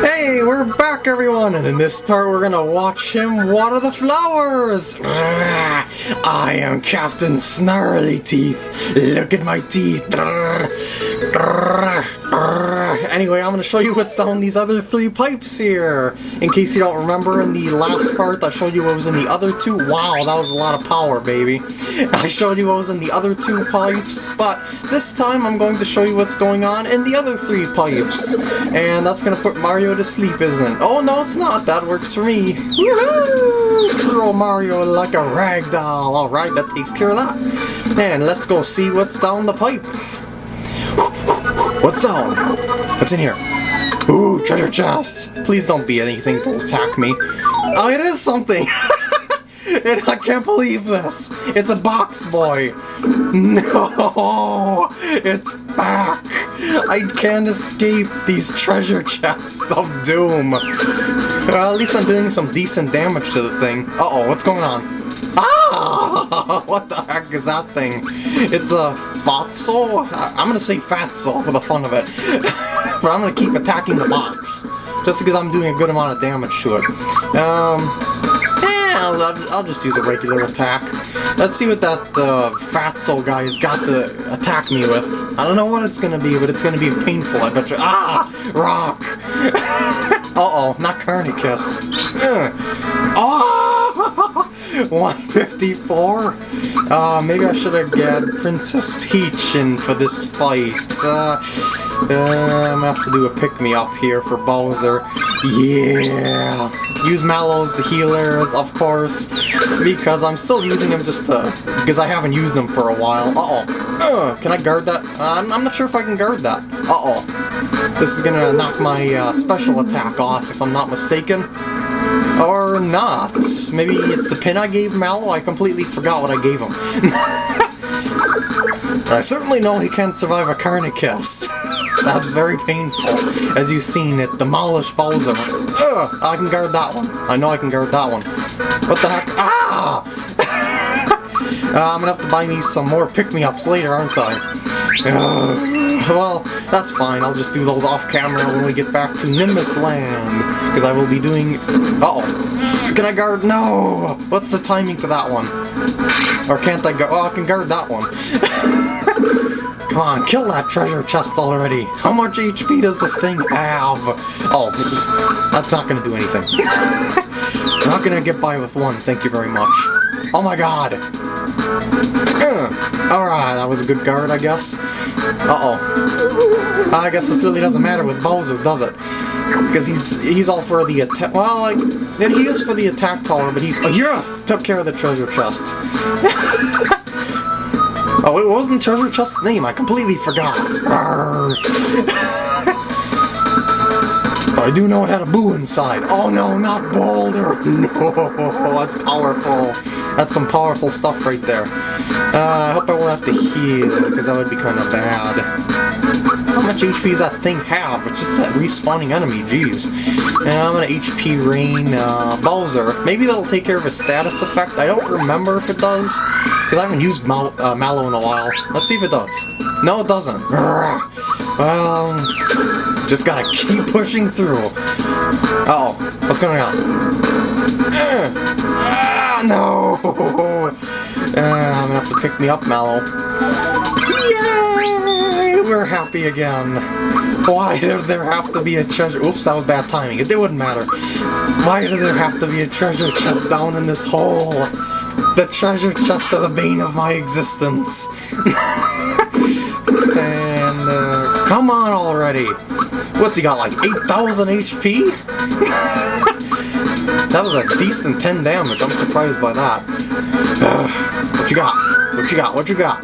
Hey, we're back everyone, and in this part we're gonna watch him water the flowers! Ah, I am Captain Snarly Teeth. Look at my teeth. Anyway, I'm gonna show you what's down these other three pipes here. In case you don't remember, in the last part I showed you what was in the other two. Wow, that was a lot of power, baby. I showed you what was in the other two pipes, but this time I'm going to show you what's going on in the other three pipes. And that's gonna put Mario to sleep, isn't it? Oh, no, it's not. That works for me. Throw Mario like a rag doll. Alright, that takes care of that. And let's go see what's down the pipe. What's down? What's in here? Ooh, treasure chest! Please don't be anything to attack me. Oh, it is something! and I can't believe this! It's a box boy! No! It's back! I can't escape these treasure chests of doom! Well, at least I'm doing some decent damage to the thing. Uh-oh, what's going on? Ah! What the heck is that thing? It's a Fatso? I'm gonna say Fatso for the fun of it. but I'm gonna keep attacking the box. Just because I'm doing a good amount of damage to it. Um... Yeah, I'll, I'll just use a regular attack. Let's see what that uh, Fatso guy has got to attack me with. I don't know what it's gonna be, but it's gonna be painful, I bet you. Ah! Rock! Uh-oh, not Carni-Kiss. Uh. Oh! 154? Uh, maybe I should have got Princess Peach in for this fight. Uh, uh, I'm gonna have to do a pick-me-up here for Bowser. Yeah! Use Mallow's healers, of course, because I'm still using them just to, because I haven't used them for a while. Uh-oh. Uh, can I guard that? Uh, I'm, I'm not sure if I can guard that. Uh-oh. This is gonna knock my uh, special attack off, if I'm not mistaken. Or not. Maybe it's the pin I gave Mallow? I completely forgot what I gave him. I certainly know he can't survive a Carni-Kiss. That's very painful. As you've seen, it demolished Bowser. Ugh, I can guard that one. I know I can guard that one. What the heck? Ah! uh, I'm gonna have to buy me some more pick-me-ups later, aren't I? Uh, well, that's fine. I'll just do those off-camera when we get back to Nimbus Land. Because I will be doing... Uh-oh. Can I guard? No! What's the timing to that one? Or can't I go? Oh, I can guard that one. Come on, kill that treasure chest already! How much HP does this thing have? Oh, that's not gonna do anything. I'm not gonna get by with one, thank you very much. Oh my god! Uh, Alright, that was a good guard, I guess. Uh-oh. I guess this really doesn't matter with Bowser, does it? Because he's he's all for the attack. Well, like, he is for the attack power, but he's... Oh, yes! Took care of the treasure chest. Oh, it wasn't Treasure Chest's name, I completely forgot. but I do know it had a boo inside. Oh no, not Boulder! No, that's powerful. That's some powerful stuff right there. Uh, I hope I won't have to heal, because that would be kind of bad. How much HP does that thing have? It's just that respawning enemy, jeez. Yeah, I'm gonna HP Rain uh, Bowser. Maybe that'll take care of a status effect. I don't remember if it does, because I haven't used Mal uh, Mallow in a while. Let's see if it does. No, it doesn't. Well, just gotta keep pushing through. Uh oh what's going on? No! Uh, I'm gonna have to pick me up, Mallow. Yay! We're happy again. Why did there have to be a treasure? Oops, that was bad timing. It wouldn't matter. Why did there have to be a treasure chest down in this hole? The treasure chest of the bane of my existence. and, uh, come on already. What's he got, like 8,000 HP? That was a decent 10 damage. I'm surprised by that. Uh, what you got? What you got? What you got?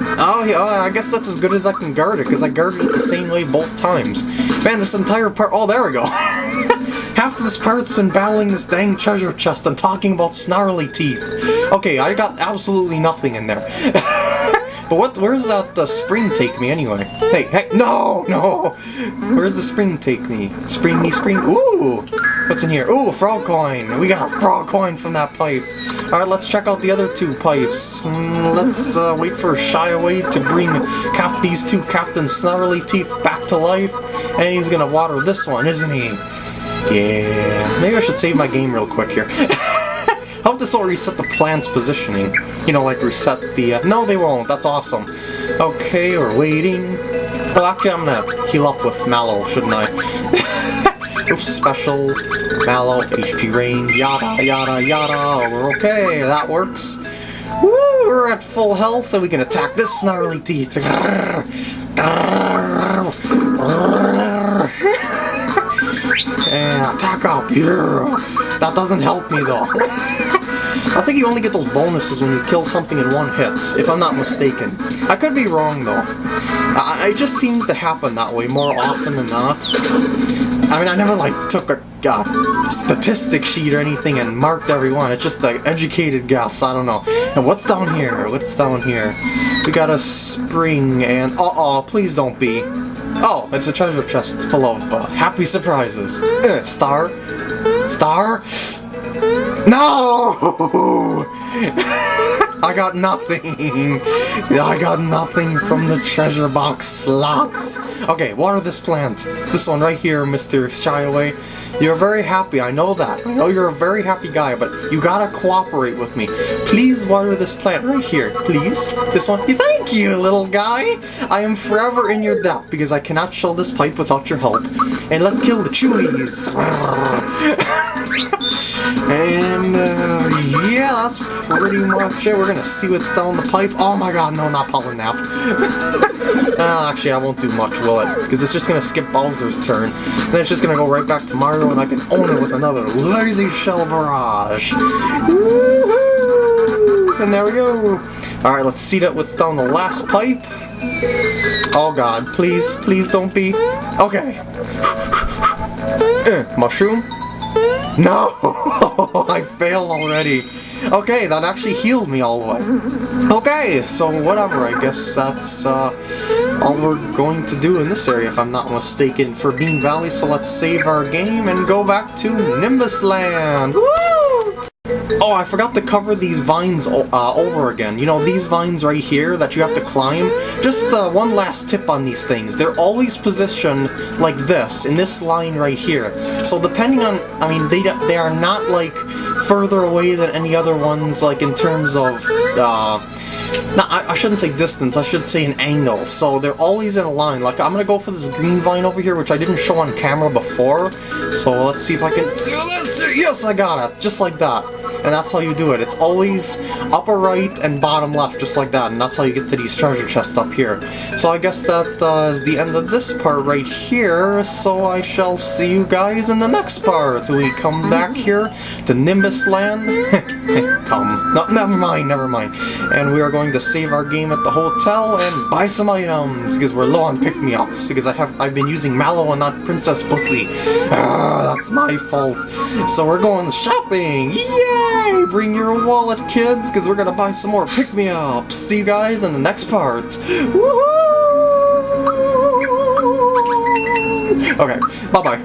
Oh, yeah, I guess that's as good as I can guard it, because I guarded it the same way both times. Man, this entire part... Oh, there we go. Half of this part's been battling this dang treasure chest and talking about snarly teeth. Okay, I got absolutely nothing in there. But what? Where's that the spring take me anyway? Hey, hey, no, no! Where's the spring take me? Spring me, spring. Ooh! What's in here? Ooh, a frog coin! We got a frog coin from that pipe. Alright, let's check out the other two pipes. Mm, let's uh, wait for Shy Away to bring cap these two Captain Snarly Teeth back to life. And he's gonna water this one, isn't he? Yeah. Maybe I should save my game real quick here. Hope this will reset the plant's positioning. You know, like reset the... Uh... No, they won't. That's awesome. Okay, we're waiting. Oh, actually, I'm gonna heal up with Mallow, shouldn't I? Oops, special, Mallow, HP rain, yada, yada, yada. We're okay, that works. Woo, we're at full health, and we can attack this snarly teeth. and attack up, yeah. That doesn't help me, though. I think you only get those bonuses when you kill something in one hit, if I'm not mistaken. I could be wrong, though. I, it just seems to happen that way more often than not. I mean, I never, like, took a uh, statistic sheet or anything and marked every one. It's just an educated guess. I don't know. And what's down here? What's down here? We got a spring and... Uh-oh, please don't be. Oh, it's a treasure chest full of uh, happy surprises. Uh, star? Star? No! I got nothing! I got nothing from the treasure box slots! Okay, water this plant. This one right here, Mr. Shy Away. You're very happy, I know that. I know you're a very happy guy, but you gotta cooperate with me. Please water this plant right here, please. This one. Thank you, little guy! I am forever in your debt, because I cannot show this pipe without your help. And let's kill the chewies! and, uh, yeah, that's pretty much it. We're gonna see what's down the pipe. Oh my god, no, not Pollen Nap. well, actually, I won't do much, will it? Because it's just gonna skip Bowser's turn. And then it's just gonna go right back to Mario, and I can own it with another Lazy Shell Barrage. And there we go. Alright, let's see that what's down the last pipe. Oh god, please, please don't be. Okay. Uh, mushroom. No! I failed already. Okay, that actually healed me all the way. Okay, so whatever, I guess that's uh, all we're going to do in this area, if I'm not mistaken, for Bean Valley, so let's save our game and go back to Nimbus Land! Woo! Oh, I forgot to cover these vines uh, over again. You know, these vines right here that you have to climb. Just uh, one last tip on these things. They're always positioned like this, in this line right here. So depending on, I mean, they, they are not like further away than any other ones, like in terms of, uh, no, I, I, shouldn't say distance, I should say an angle. So they're always in a line. Like, I'm gonna go for this green vine over here, which I didn't show on camera before. So let's see if I can do this. Yes, I got it. Just like that. And that's how you do it. It's always upper right and bottom left, just like that. And that's how you get to these treasure chests up here. So I guess that uh, is the end of this part right here. So I shall see you guys in the next part. We come back here to Nimbus Land. come. No, never mind, never mind. And we are going to save our game at the hotel and buy some items because we're low on pick-me-ups because I have I've been using Mallow and not Princess Pussy. Ah, that's my fault. So we're going shopping. Yay! Bring your wallet, kids, because we're gonna buy some more pick-me-ups. See you guys in the next part. Woohoo! Okay, bye-bye.